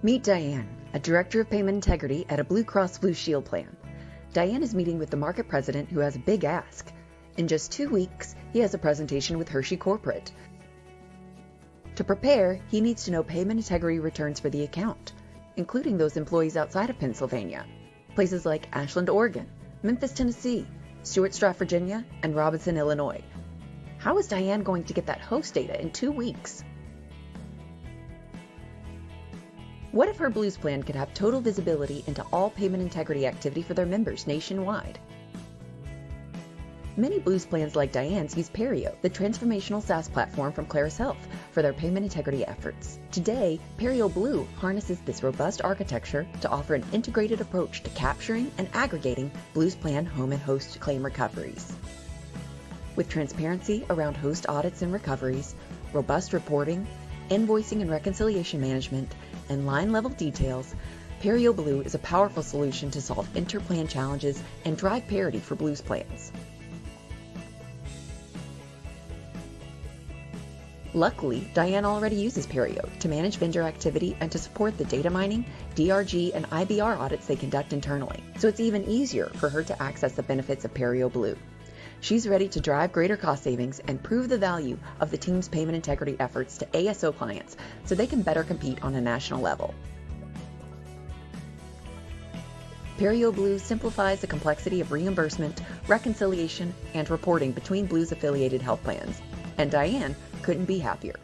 Meet Diane, a Director of Payment Integrity at a Blue Cross Blue Shield plan. Diane is meeting with the market president who has a big ask. In just two weeks, he has a presentation with Hershey Corporate. To prepare, he needs to know payment integrity returns for the account, including those employees outside of Pennsylvania, places like Ashland, Oregon, Memphis, Tennessee, Stuarts Virginia, and Robinson, Illinois. How is Diane going to get that host data in two weeks? What if her Blues plan could have total visibility into all payment integrity activity for their members nationwide? Many Blues plans like Diane's use Perio, the transformational SaaS platform from Clarus Health, for their payment integrity efforts. Today, Perio Blue harnesses this robust architecture to offer an integrated approach to capturing and aggregating Blues plan home and host claim recoveries. With transparency around host audits and recoveries, robust reporting, invoicing and reconciliation management, and line level details, Perio Blue is a powerful solution to solve interplan challenges and drive parity for Blues plans. Luckily, Diane already uses Perio to manage vendor activity and to support the data mining, DRG, and IBR audits they conduct internally, so it's even easier for her to access the benefits of Perio Blue. She's ready to drive greater cost savings and prove the value of the team's payment integrity efforts to ASO clients so they can better compete on a national level. Perio Blue simplifies the complexity of reimbursement, reconciliation, and reporting between Blues affiliated health plans. And Diane couldn't be happier.